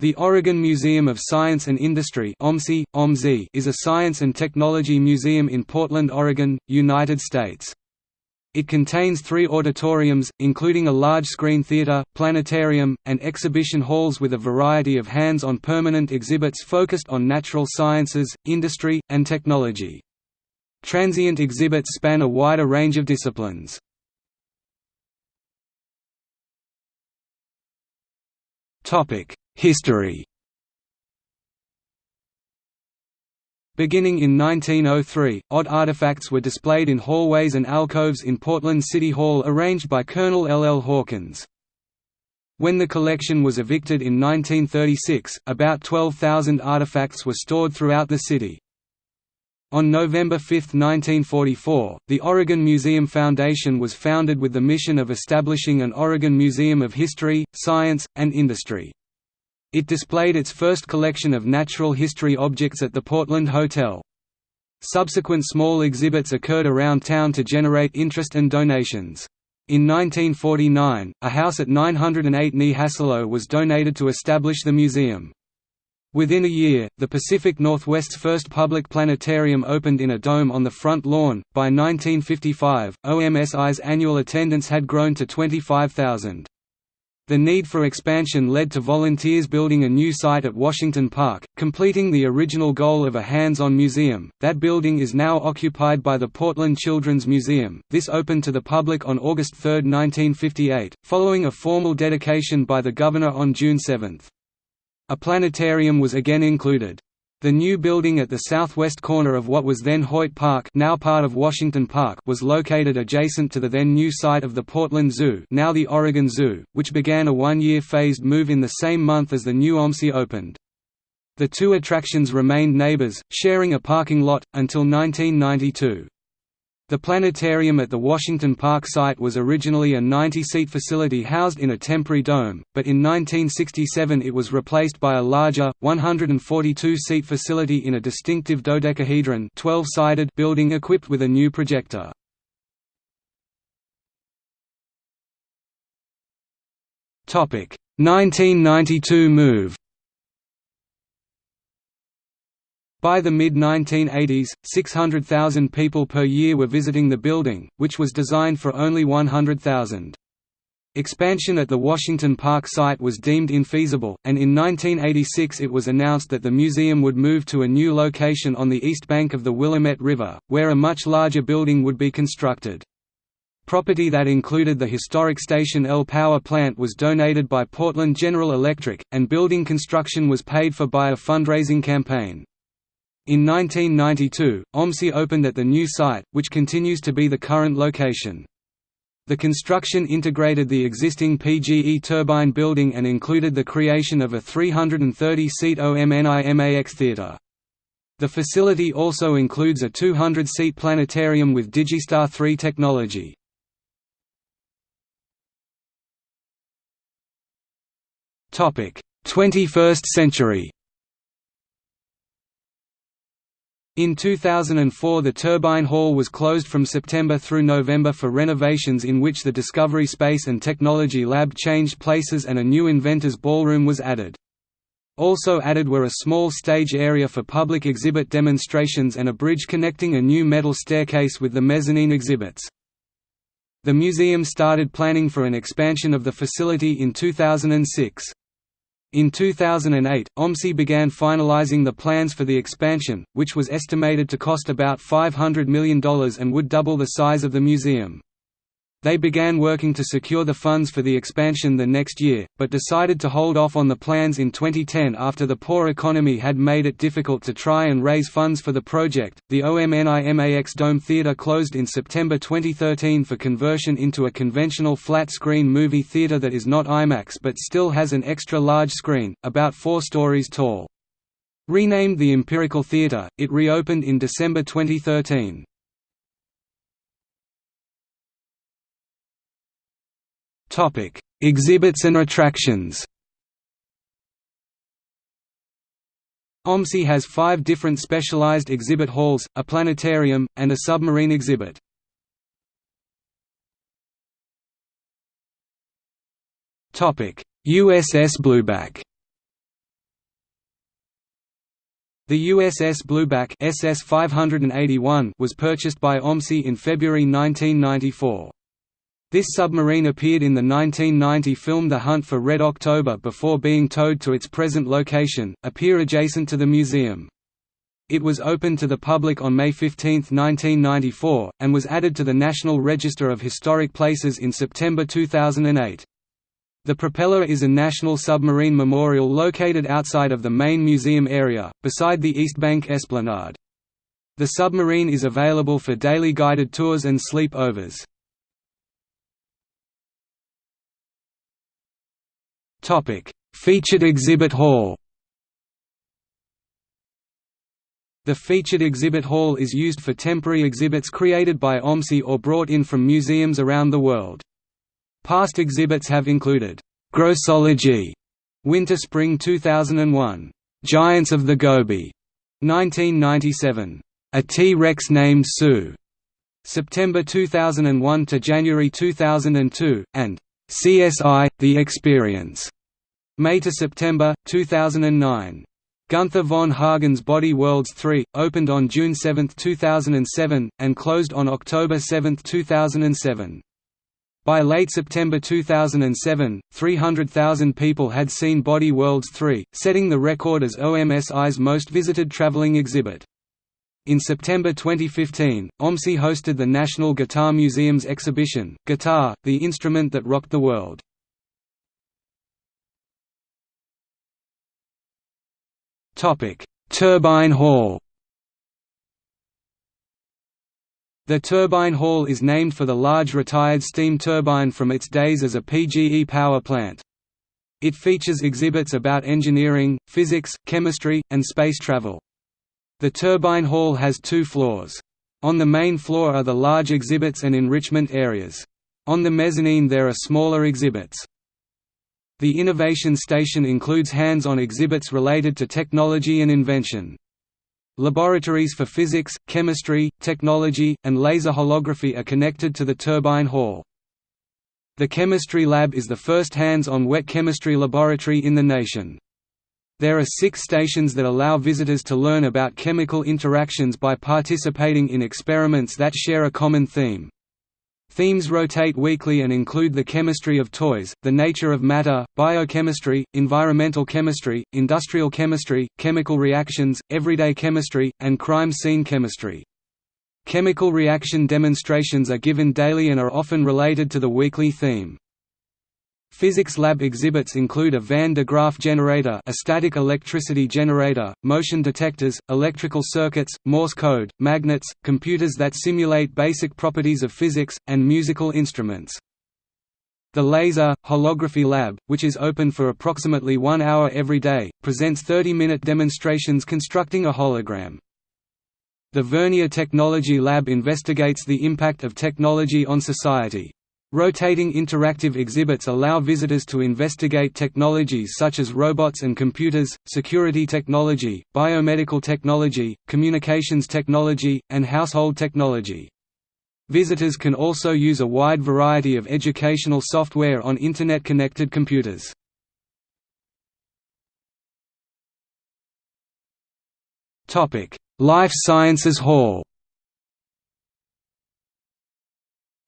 The Oregon Museum of Science and Industry is a science and technology museum in Portland, Oregon, United States. It contains three auditoriums, including a large-screen theater, planetarium, and exhibition halls with a variety of hands-on permanent exhibits focused on natural sciences, industry, and technology. Transient exhibits span a wider range of disciplines. History Beginning in 1903, odd artifacts were displayed in hallways and alcoves in Portland City Hall arranged by Colonel L. L. Hawkins. When the collection was evicted in 1936, about 12,000 artifacts were stored throughout the city. On November 5, 1944, the Oregon Museum Foundation was founded with the mission of establishing an Oregon Museum of History, Science, and Industry. It displayed its first collection of natural history objects at the Portland Hotel. Subsequent small exhibits occurred around town to generate interest and donations. In 1949, a house at 908 Knee Hassalo was donated to establish the museum. Within a year, the Pacific Northwest's first public planetarium opened in a dome on the front lawn. By 1955, OMSI's annual attendance had grown to 25,000. The need for expansion led to volunteers building a new site at Washington Park, completing the original goal of a hands-on museum. That building is now occupied by the Portland Children's Museum. This opened to the public on August 3, 1958, following a formal dedication by the governor on June 7. A planetarium was again included. The new building at the southwest corner of what was then Hoyt Park now part of Washington Park was located adjacent to the then new site of the Portland Zoo now the Oregon Zoo, which began a one-year phased move in the same month as the new OMSI opened. The two attractions remained neighbors, sharing a parking lot, until 1992. The planetarium at the Washington Park site was originally a 90-seat facility housed in a temporary dome, but in 1967 it was replaced by a larger, 142-seat facility in a distinctive dodecahedron 12-sided building equipped with a new projector. Topic: 1992 move. By the mid-1980s, 600,000 people per year were visiting the building, which was designed for only 100,000. Expansion at the Washington Park site was deemed infeasible, and in 1986 it was announced that the museum would move to a new location on the east bank of the Willamette River, where a much larger building would be constructed. Property that included the historic Station L power plant was donated by Portland General Electric, and building construction was paid for by a fundraising campaign. In 1992, OMSI opened at the new site, which continues to be the current location. The construction integrated the existing PGE turbine building and included the creation of a 330-seat OMNIMAX theater. The facility also includes a 200-seat planetarium with Digistar 3 technology. Topic: 21st century. In 2004 the turbine hall was closed from September through November for renovations in which the Discovery Space and Technology Lab changed places and a new inventors ballroom was added. Also added were a small stage area for public exhibit demonstrations and a bridge connecting a new metal staircase with the mezzanine exhibits. The museum started planning for an expansion of the facility in 2006. In 2008, OMSI began finalizing the plans for the expansion, which was estimated to cost about $500 million and would double the size of the museum. They began working to secure the funds for the expansion the next year, but decided to hold off on the plans in 2010 after the poor economy had made it difficult to try and raise funds for the project. The OMNIMAX Dome Theatre closed in September 2013 for conversion into a conventional flat screen movie theatre that is not IMAX but still has an extra large screen, about four stories tall. Renamed the Empirical Theatre, it reopened in December 2013. Topic: Exhibits and attractions. OMSI has five different specialized exhibit halls, a planetarium, and a submarine exhibit. USS Blueback USS Blueback The USS Blueback SS 581 was purchased by OMSI in February 1994. This submarine appeared in the 1990 film The Hunt for Red October before being towed to its present location, a pier adjacent to the museum. It was opened to the public on May 15, 1994, and was added to the National Register of Historic Places in September 2008. The propeller is a national submarine memorial located outside of the main museum area, beside the East Bank Esplanade. The submarine is available for daily guided tours and sleep-overs. Featured exhibit hall The featured exhibit hall is used for temporary exhibits created by OMSI or brought in from museums around the world. Past exhibits have included, Grossology, Winter Spring 2001, Giants of the Gobi, 1997, A T-Rex Named Sue, September 2001 to January 2002, and CSI: The Experience, May to September 2009. Gunther von Hagen's Body Worlds 3, opened on June 7, 2007, and closed on October 7, 2007. By late September 2007, 300,000 people had seen Body Worlds 3, setting the record as OMSI's most visited traveling exhibit. In September 2015, OMSI hosted the National Guitar Museum's exhibition, Guitar, the Instrument That Rocked the World. Turbine Hall The turbine hall is named for the large retired steam turbine from its days as a PGE power plant. It features exhibits about engineering, physics, chemistry, and space travel. The turbine hall has two floors. On the main floor are the large exhibits and enrichment areas. On the mezzanine there are smaller exhibits. The Innovation Station includes hands-on exhibits related to technology and invention. Laboratories for physics, chemistry, technology, and laser holography are connected to the turbine hall. The Chemistry Lab is the first hands-on wet chemistry laboratory in the nation. There are six stations that allow visitors to learn about chemical interactions by participating in experiments that share a common theme. Themes rotate weekly and include the chemistry of toys, the nature of matter, biochemistry, environmental chemistry, industrial chemistry, chemical reactions, everyday chemistry, and crime scene chemistry. Chemical reaction demonstrations are given daily and are often related to the weekly theme. Physics lab exhibits include a Van de Graaff generator a static electricity generator, motion detectors, electrical circuits, Morse code, magnets, computers that simulate basic properties of physics, and musical instruments. The Laser, Holography Lab, which is open for approximately one hour every day, presents 30-minute demonstrations constructing a hologram. The Vernier Technology Lab investigates the impact of technology on society. Rotating interactive exhibits allow visitors to investigate technologies such as robots and computers, security technology, biomedical technology, communications technology, and household technology. Visitors can also use a wide variety of educational software on Internet-connected computers. Life Sciences Hall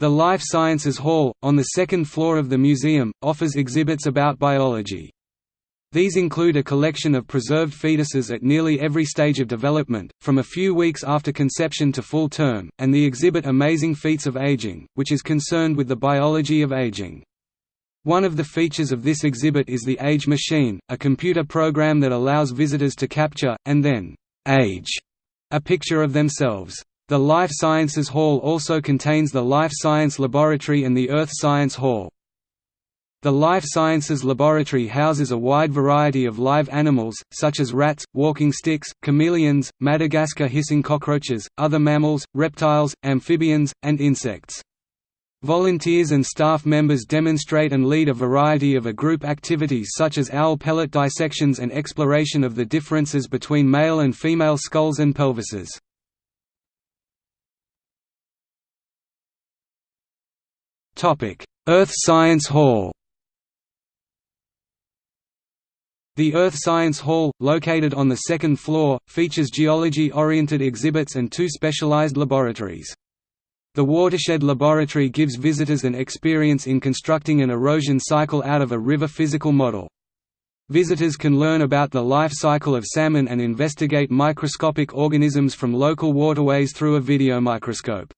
The Life Sciences Hall, on the second floor of the museum, offers exhibits about biology. These include a collection of preserved fetuses at nearly every stage of development, from a few weeks after conception to full term, and the exhibit Amazing Feats of Aging, which is concerned with the biology of aging. One of the features of this exhibit is the Age Machine, a computer program that allows visitors to capture, and then, age, a picture of themselves. The Life Sciences Hall also contains the Life Science Laboratory and the Earth Science Hall. The Life Sciences Laboratory houses a wide variety of live animals, such as rats, walking sticks, chameleons, Madagascar hissing cockroaches, other mammals, reptiles, amphibians, and insects. Volunteers and staff members demonstrate and lead a variety of a group activities such as owl pellet dissections and exploration of the differences between male and female skulls and pelvises. Earth Science Hall The Earth Science Hall, located on the second floor, features geology-oriented exhibits and two specialized laboratories. The Watershed Laboratory gives visitors an experience in constructing an erosion cycle out of a river physical model. Visitors can learn about the life cycle of salmon and investigate microscopic organisms from local waterways through a video microscope.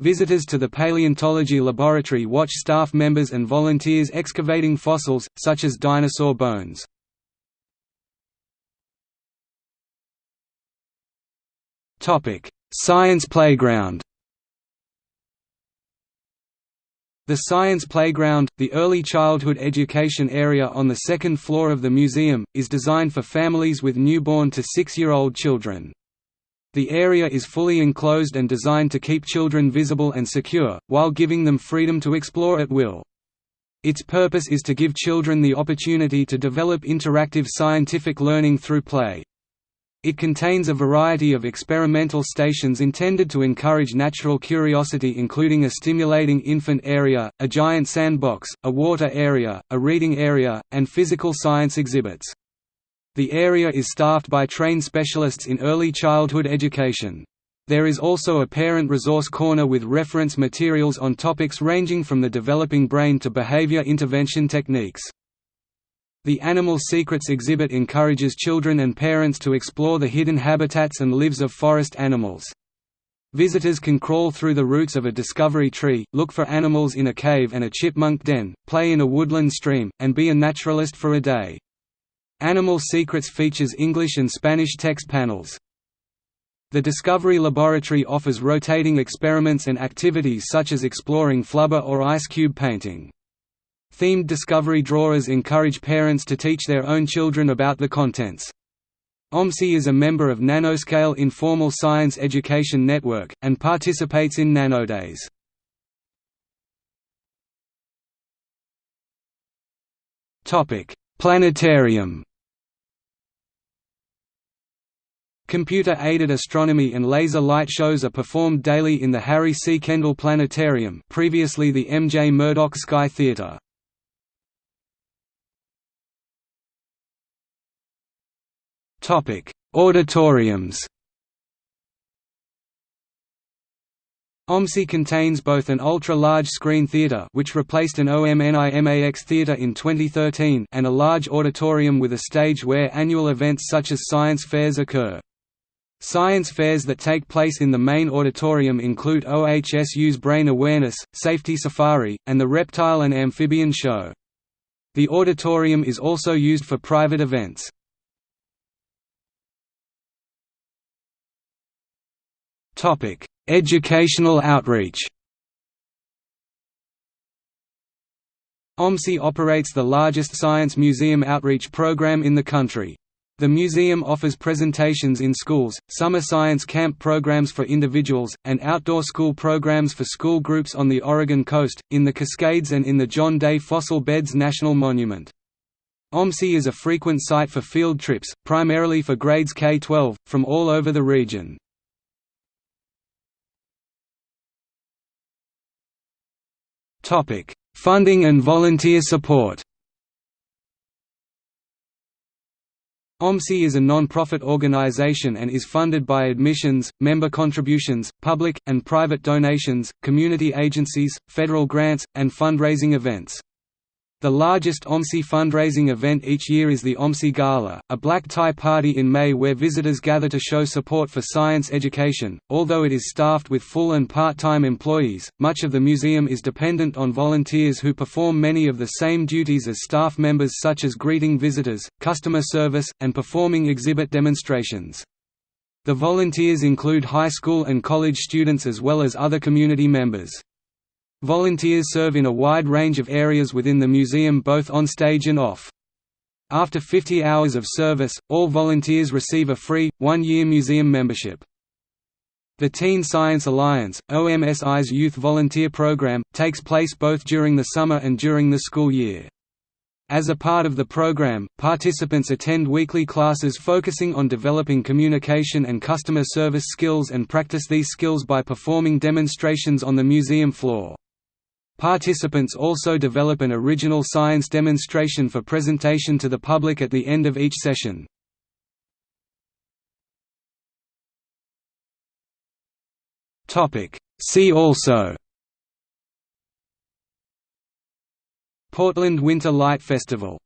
Visitors to the paleontology laboratory watch staff members and volunteers excavating fossils, such as dinosaur bones. Science playground The Science Playground, the early childhood education area on the second floor of the museum, is designed for families with newborn to six-year-old children. The area is fully enclosed and designed to keep children visible and secure, while giving them freedom to explore at will. Its purpose is to give children the opportunity to develop interactive scientific learning through play. It contains a variety of experimental stations intended to encourage natural curiosity including a stimulating infant area, a giant sandbox, a water area, a reading area, and physical science exhibits. The area is staffed by trained specialists in early childhood education. There is also a parent resource corner with reference materials on topics ranging from the developing brain to behavior intervention techniques. The Animal Secrets exhibit encourages children and parents to explore the hidden habitats and lives of forest animals. Visitors can crawl through the roots of a discovery tree, look for animals in a cave and a chipmunk den, play in a woodland stream, and be a naturalist for a day. Animal Secrets features English and Spanish text panels. The Discovery Laboratory offers rotating experiments and activities such as exploring flubber or ice cube painting. Themed discovery drawers encourage parents to teach their own children about the contents. OMSI is a member of Nanoscale Informal Science Education Network, and participates in Nanodays. Planetarium Computer-aided astronomy and laser light shows are performed daily in the Harry C. Kendall Planetarium previously the M. J. Murdoch Sky Theatre. Auditoriums. OMSI contains both an ultra-large screen theatre which replaced an OMNIMAX theatre in 2013 and a large auditorium with a stage where annual events such as science fairs occur. Science fairs that take place in the main auditorium include OHSU's Brain Awareness, Safety Safari, and the Reptile and Amphibian Show. The auditorium is also used for private events. Educational outreach. OMSI operates the largest science museum outreach program in the country. The museum offers presentations in schools, summer science camp programs for individuals, and outdoor school programs for school groups on the Oregon coast, in the Cascades and in the John Day Fossil Beds National Monument. OMSI is a frequent site for field trips, primarily for grades K-12, from all over the region. Funding and volunteer support. OMSI is a non-profit organization and is funded by admissions, member contributions, public, and private donations, community agencies, federal grants, and fundraising events. The largest OMSI fundraising event each year is the OMSI Gala, a black tie party in May where visitors gather to show support for science education. Although it is staffed with full and part time employees, much of the museum is dependent on volunteers who perform many of the same duties as staff members, such as greeting visitors, customer service, and performing exhibit demonstrations. The volunteers include high school and college students as well as other community members. Volunteers serve in a wide range of areas within the museum both on stage and off. After 50 hours of service, all volunteers receive a free, one-year museum membership. The Teen Science Alliance, OMSI's youth volunteer program, takes place both during the summer and during the school year. As a part of the program, participants attend weekly classes focusing on developing communication and customer service skills and practice these skills by performing demonstrations on the museum floor. Participants also develop an original science demonstration for presentation to the public at the end of each session. See also Portland Winter Light Festival